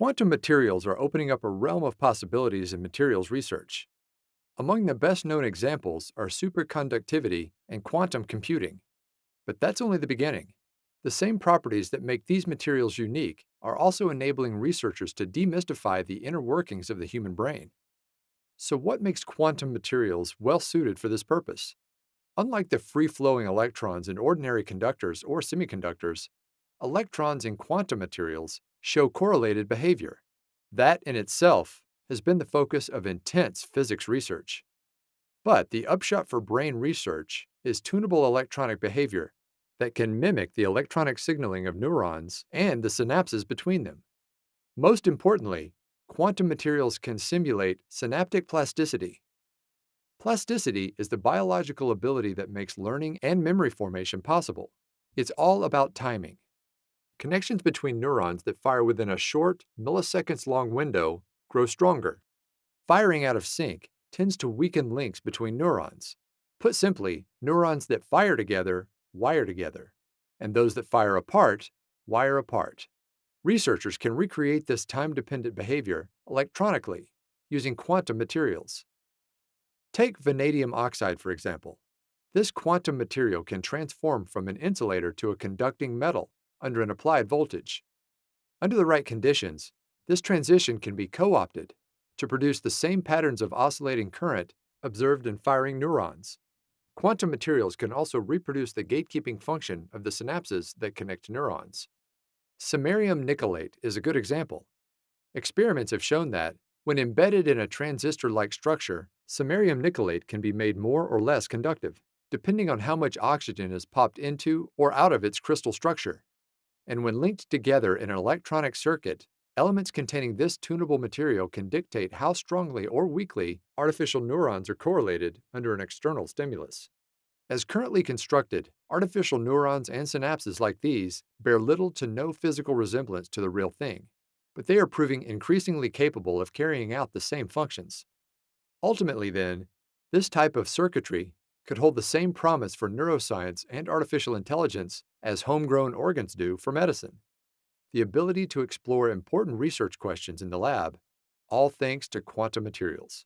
Quantum materials are opening up a realm of possibilities in materials research. Among the best known examples are superconductivity and quantum computing. But that's only the beginning. The same properties that make these materials unique are also enabling researchers to demystify the inner workings of the human brain. So, what makes quantum materials well suited for this purpose? Unlike the free flowing electrons in ordinary conductors or semiconductors, electrons in quantum materials show correlated behavior. That in itself has been the focus of intense physics research. But the upshot for brain research is tunable electronic behavior that can mimic the electronic signaling of neurons and the synapses between them. Most importantly, quantum materials can simulate synaptic plasticity. Plasticity is the biological ability that makes learning and memory formation possible. It's all about timing. Connections between neurons that fire within a short, milliseconds long window grow stronger. Firing out of sync tends to weaken links between neurons. Put simply, neurons that fire together wire together, and those that fire apart wire apart. Researchers can recreate this time-dependent behavior electronically using quantum materials. Take vanadium oxide, for example. This quantum material can transform from an insulator to a conducting metal under an applied voltage. Under the right conditions, this transition can be co-opted to produce the same patterns of oscillating current observed in firing neurons. Quantum materials can also reproduce the gatekeeping function of the synapses that connect neurons. Samarium nickelate is a good example. Experiments have shown that, when embedded in a transistor-like structure, samarium nickelate can be made more or less conductive, depending on how much oxygen is popped into or out of its crystal structure. And when linked together in an electronic circuit, elements containing this tunable material can dictate how strongly or weakly artificial neurons are correlated under an external stimulus. As currently constructed, artificial neurons and synapses like these bear little to no physical resemblance to the real thing, but they are proving increasingly capable of carrying out the same functions. Ultimately, then, this type of circuitry could hold the same promise for neuroscience and artificial intelligence as homegrown organs do for medicine. The ability to explore important research questions in the lab, all thanks to quantum materials.